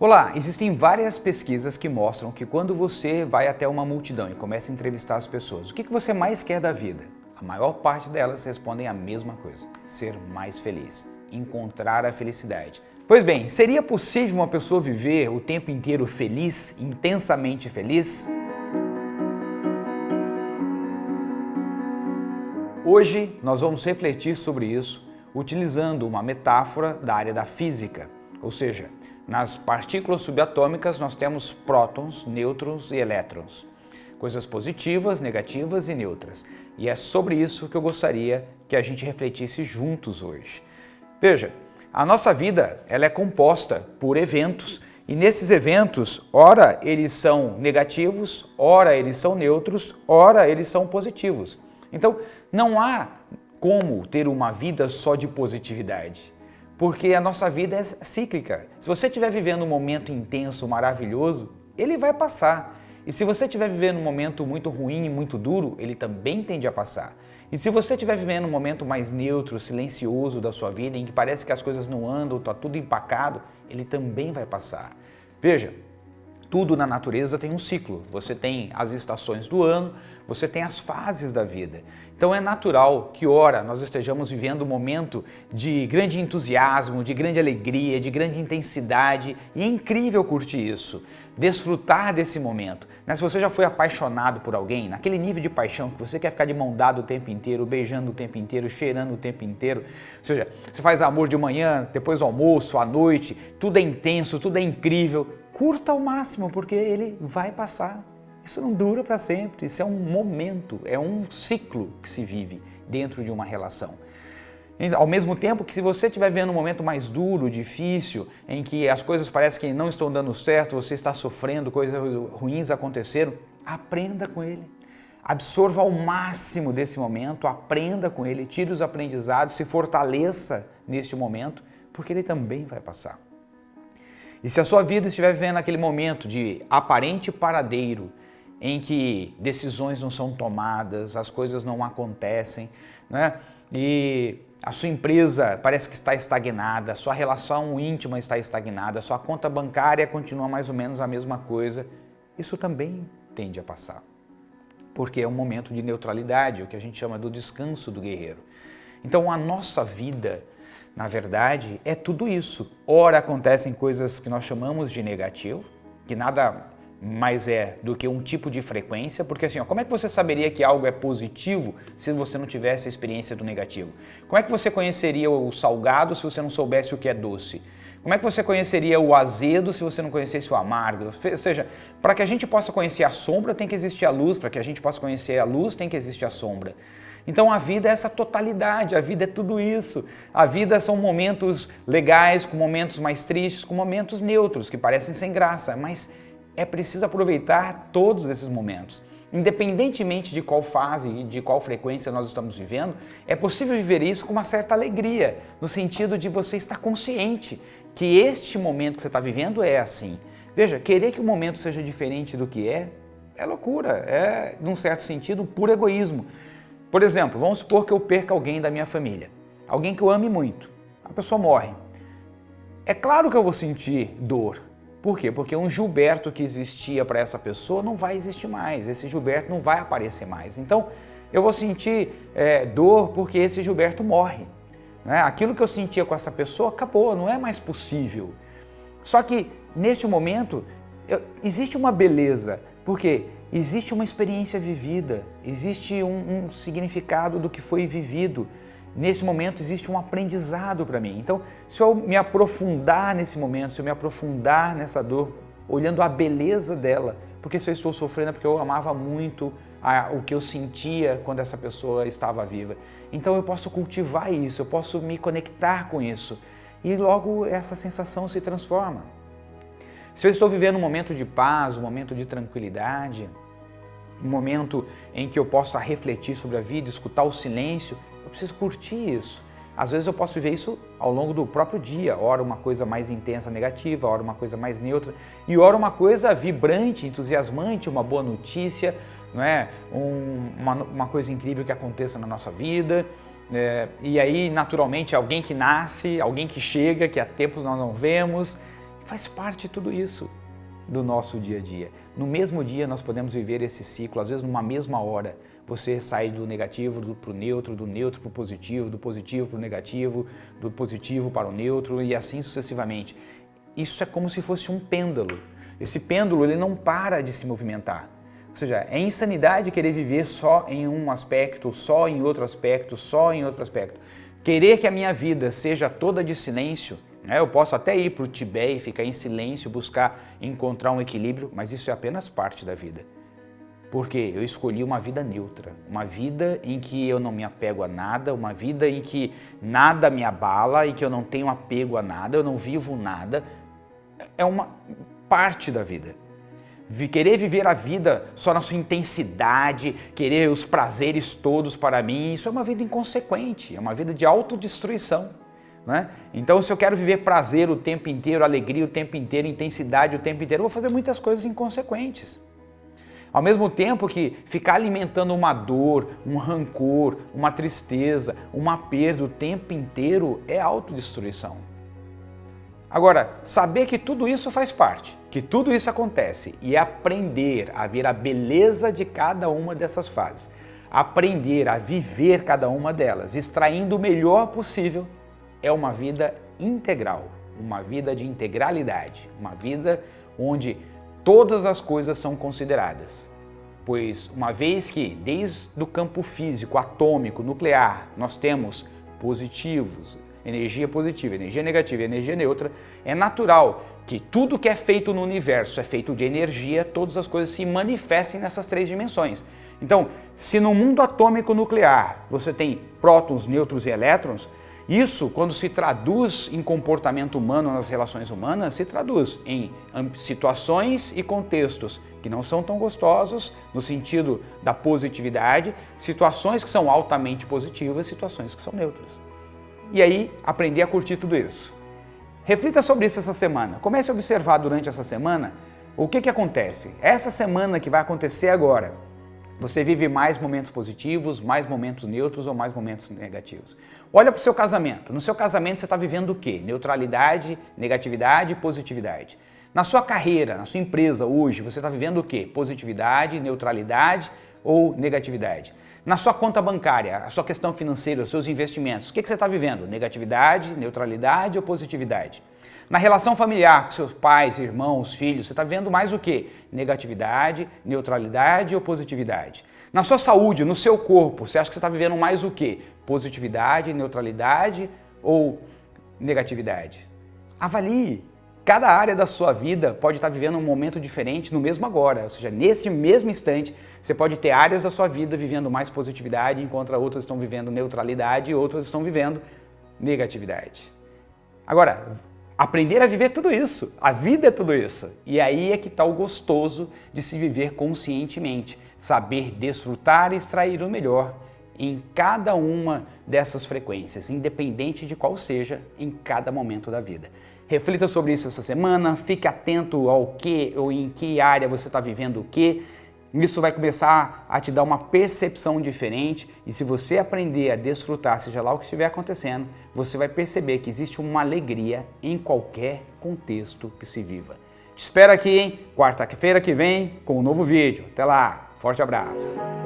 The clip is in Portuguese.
Olá, existem várias pesquisas que mostram que quando você vai até uma multidão e começa a entrevistar as pessoas, o que você mais quer da vida? A maior parte delas respondem a mesma coisa, ser mais feliz, encontrar a felicidade. Pois bem, seria possível uma pessoa viver o tempo inteiro feliz, intensamente feliz? Hoje nós vamos refletir sobre isso utilizando uma metáfora da área da física, ou seja, nas partículas subatômicas nós temos prótons, nêutrons e elétrons, coisas positivas, negativas e neutras. E é sobre isso que eu gostaria que a gente refletisse juntos hoje. Veja, a nossa vida ela é composta por eventos e nesses eventos, ora eles são negativos, ora eles são neutros, ora eles são positivos. Então, não há como ter uma vida só de positividade porque a nossa vida é cíclica. Se você estiver vivendo um momento intenso, maravilhoso, ele vai passar. E se você estiver vivendo um momento muito ruim e muito duro, ele também tende a passar. E se você estiver vivendo um momento mais neutro, silencioso da sua vida, em que parece que as coisas não andam, está tudo empacado, ele também vai passar. Veja, tudo na natureza tem um ciclo. Você tem as estações do ano, você tem as fases da vida. Então é natural que, ora, nós estejamos vivendo um momento de grande entusiasmo, de grande alegria, de grande intensidade e é incrível curtir isso, desfrutar desse momento. Né? Se você já foi apaixonado por alguém, naquele nível de paixão que você quer ficar de mão dada o tempo inteiro, beijando o tempo inteiro, cheirando o tempo inteiro, ou seja, você faz amor de manhã, depois do almoço, à noite, tudo é intenso, tudo é incrível, curta ao máximo porque ele vai passar. Isso não dura para sempre, isso é um momento, é um ciclo que se vive dentro de uma relação. Ao mesmo tempo que se você estiver vendo um momento mais duro, difícil, em que as coisas parecem que não estão dando certo, você está sofrendo, coisas ruins aconteceram, aprenda com ele. Absorva ao máximo desse momento, aprenda com ele, tire os aprendizados, se fortaleça neste momento, porque ele também vai passar. E se a sua vida estiver vivendo aquele momento de aparente paradeiro, em que decisões não são tomadas, as coisas não acontecem, né? e a sua empresa parece que está estagnada, a sua relação íntima está estagnada, a sua conta bancária continua mais ou menos a mesma coisa, isso também tende a passar. Porque é um momento de neutralidade, o que a gente chama do descanso do guerreiro. Então a nossa vida, na verdade, é tudo isso. Ora acontecem coisas que nós chamamos de negativo, que nada mais é do que um tipo de frequência, porque assim, ó, como é que você saberia que algo é positivo se você não tivesse a experiência do negativo? Como é que você conheceria o salgado se você não soubesse o que é doce? Como é que você conheceria o azedo se você não conhecesse o amargo? Ou seja, para que a gente possa conhecer a sombra tem que existir a luz, para que a gente possa conhecer a luz tem que existir a sombra. Então a vida é essa totalidade, a vida é tudo isso. A vida são momentos legais, com momentos mais tristes, com momentos neutros, que parecem sem graça, mas é preciso aproveitar todos esses momentos. Independentemente de qual fase e de qual frequência nós estamos vivendo, é possível viver isso com uma certa alegria, no sentido de você estar consciente que este momento que você está vivendo é assim. Veja, querer que o momento seja diferente do que é, é loucura, é, num certo sentido, puro egoísmo. Por exemplo, vamos supor que eu perca alguém da minha família, alguém que eu ame muito, a pessoa morre. É claro que eu vou sentir dor, por quê? Porque um Gilberto que existia para essa pessoa não vai existir mais, esse Gilberto não vai aparecer mais. Então, eu vou sentir é, dor porque esse Gilberto morre. Né? Aquilo que eu sentia com essa pessoa acabou, não é mais possível. Só que, neste momento, eu, existe uma beleza, porque existe uma experiência vivida, existe um, um significado do que foi vivido nesse momento existe um aprendizado para mim. Então, se eu me aprofundar nesse momento, se eu me aprofundar nessa dor, olhando a beleza dela, porque se eu estou sofrendo é porque eu amava muito a, o que eu sentia quando essa pessoa estava viva. Então eu posso cultivar isso, eu posso me conectar com isso e logo essa sensação se transforma. Se eu estou vivendo um momento de paz, um momento de tranquilidade, um momento em que eu possa refletir sobre a vida, escutar o silêncio, eu preciso curtir isso. Às vezes eu posso viver isso ao longo do próprio dia, ora uma coisa mais intensa negativa, ora uma coisa mais neutra, e ora uma coisa vibrante, entusiasmante, uma boa notícia, não é? Um, uma, uma coisa incrível que aconteça na nossa vida. É, e aí, naturalmente, alguém que nasce, alguém que chega, que há tempos nós não vemos, Faz parte de tudo isso do nosso dia a dia. No mesmo dia nós podemos viver esse ciclo, às vezes numa mesma hora. Você sai do negativo para o neutro, do neutro para o positivo, do positivo para o negativo, do positivo para o neutro e assim sucessivamente. Isso é como se fosse um pêndulo. Esse pêndulo ele não para de se movimentar. Ou seja, é insanidade querer viver só em um aspecto, só em outro aspecto, só em outro aspecto. Querer que a minha vida seja toda de silêncio né? Eu posso até ir para o Tibete e ficar em silêncio, buscar encontrar um equilíbrio, mas isso é apenas parte da vida. Porque eu escolhi uma vida neutra, uma vida em que eu não me apego a nada, uma vida em que nada me abala, em que eu não tenho apego a nada, eu não vivo nada. É uma parte da vida. Querer viver a vida só na sua intensidade, querer os prazeres todos para mim, isso é uma vida inconsequente, é uma vida de autodestruição. Né? Então, se eu quero viver prazer o tempo inteiro, alegria o tempo inteiro, intensidade o tempo inteiro, eu vou fazer muitas coisas inconsequentes. Ao mesmo tempo que ficar alimentando uma dor, um rancor, uma tristeza, uma perda o tempo inteiro é autodestruição. Agora, saber que tudo isso faz parte, que tudo isso acontece e aprender a ver a beleza de cada uma dessas fases, aprender a viver cada uma delas, extraindo o melhor possível é uma vida integral, uma vida de integralidade, uma vida onde todas as coisas são consideradas. Pois uma vez que desde o campo físico, atômico, nuclear, nós temos positivos, energia positiva, energia negativa e energia neutra, é natural que tudo que é feito no universo é feito de energia, todas as coisas se manifestem nessas três dimensões. Então, se no mundo atômico nuclear você tem prótons, nêutrons e elétrons, isso, quando se traduz em comportamento humano nas relações humanas, se traduz em situações e contextos que não são tão gostosos, no sentido da positividade, situações que são altamente positivas, situações que são neutras. E aí, aprender a curtir tudo isso. Reflita sobre isso essa semana. Comece a observar durante essa semana o que, que acontece. Essa semana que vai acontecer agora, você vive mais momentos positivos, mais momentos neutros ou mais momentos negativos. Olha para o seu casamento. No seu casamento você está vivendo o quê? Neutralidade, negatividade positividade. Na sua carreira, na sua empresa hoje, você está vivendo o quê? Positividade, neutralidade ou negatividade. Na sua conta bancária, a sua questão financeira, os seus investimentos, o que, que você está vivendo? Negatividade, neutralidade ou positividade? Na relação familiar com seus pais, irmãos, filhos, você está vendo mais o que? Negatividade, neutralidade ou positividade? Na sua saúde, no seu corpo, você acha que você está vivendo mais o que? Positividade, neutralidade ou negatividade? Avalie. Cada área da sua vida pode estar vivendo um momento diferente no mesmo agora, ou seja, nesse mesmo instante, você pode ter áreas da sua vida vivendo mais positividade, enquanto outras estão vivendo neutralidade e outras estão vivendo negatividade. Agora, Aprender a viver tudo isso. A vida é tudo isso. E aí é que está o gostoso de se viver conscientemente, saber desfrutar e extrair o melhor em cada uma dessas frequências, independente de qual seja em cada momento da vida. Reflita sobre isso essa semana, fique atento ao que ou em que área você está vivendo o que, isso vai começar a te dar uma percepção diferente e se você aprender a desfrutar, seja lá o que estiver acontecendo, você vai perceber que existe uma alegria em qualquer contexto que se viva. Te espero aqui? Quarta-feira que vem com um novo vídeo. Até lá, forte abraço!